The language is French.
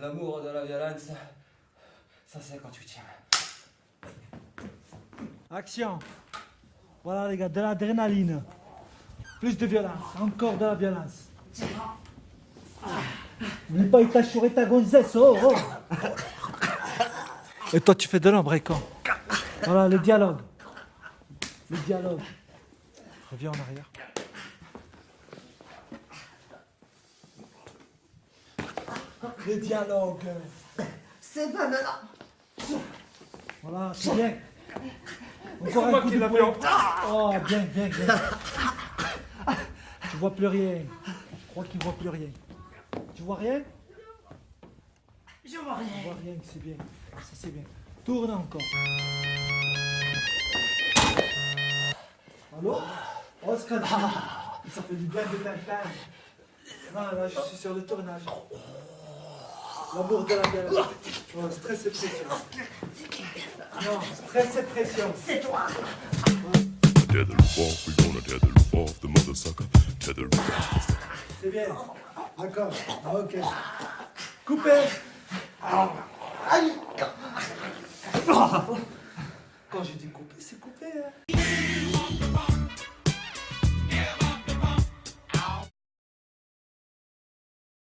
L'amour de la violence, ça c'est quand tu tiens. Action. Voilà les gars, de l'adrénaline. Plus de violence, encore de la violence. N'oublie pas, il t'a chouré ta gonzesse, oh, oh. Et toi, tu fais de l'ombre, quand Voilà, le dialogue. Le dialogue. Reviens en arrière. Le dialogue. C'est pas maintenant. Voilà, c'est bien. C'est moi qui l'ai fait en Oh, bien, bien, bien. Tu vois plus rien. Je crois qu'il voit plus rien. Tu vois rien? Je vois rien. vois rien, c'est bien. Ça, c'est bien. Tourne encore. Allô? Oh, scandale. Ça fait du bien de tintin. Non, là, je suis sur le tournage. L'amour de la galère. Oh, stress et pression. Non, stress et pression. C'est toi. Tether the roof off, we gonna tether the roof off the mother sucker. Tether the roof off. C'est bien. D'accord. Ah, ok. Coupez. Quand j'ai dit couper, c'est coupé. Hein.